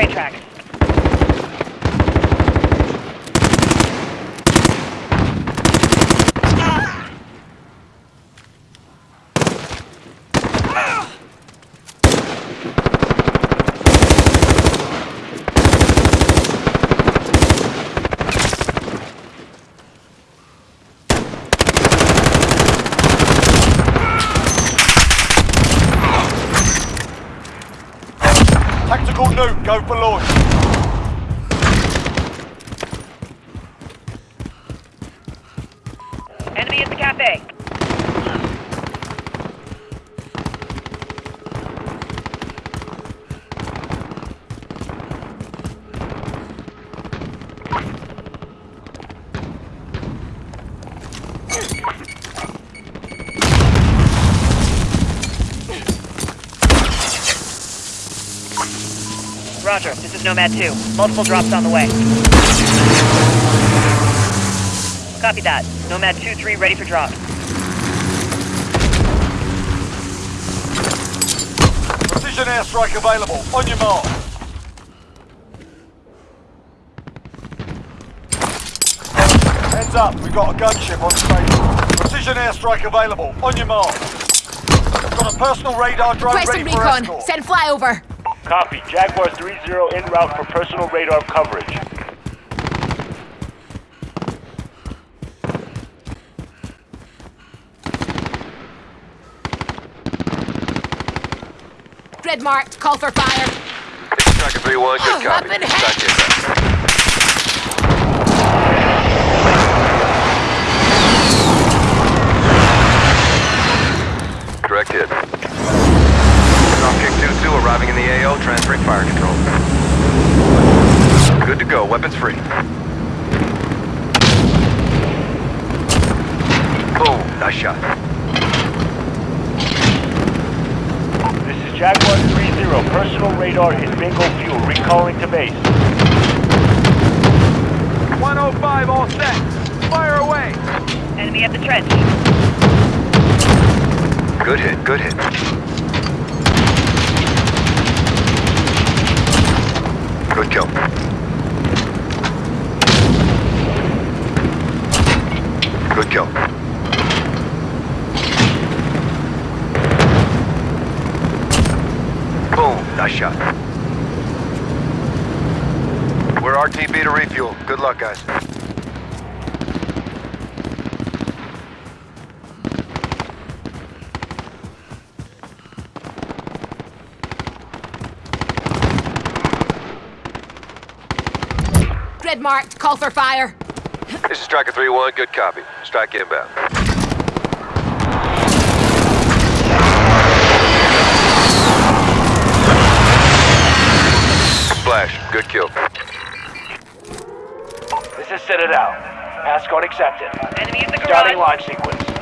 train tracks. Tactical nuke, go for launch. Enemy at the cafe. Roger, this is Nomad 2. Multiple drops on the way. Copy that. Nomad 2-3 ready for drop. Precision airstrike available. On your mark. Heads up, we've got a gunship on station. Precision airstrike available. On your mark. Got a personal radar drone Requesting ready for recon. escort. Send flyover. Copy. Jaguar 3-0 en route for personal radar coverage. Grid marked. Call for fire. Tracker 3-1, good Oh, copy. weapon weapons free. Boom, nice shot. This is Jaguar 3-0. Personal radar is bingo fuel. Recalling to base. 105 all set. Fire away. Enemy at the trench. Good hit, good hit. Good kill. Good kill. Boom, nice shot. We're RTB to refuel. Good luck, guys. Grid marked. Call for fire. This is Striker 3-1, good copy. Strike inbound. Flash, good kill. This is Citadel. Escort accepted. Enemy at the Starting garage. launch sequence.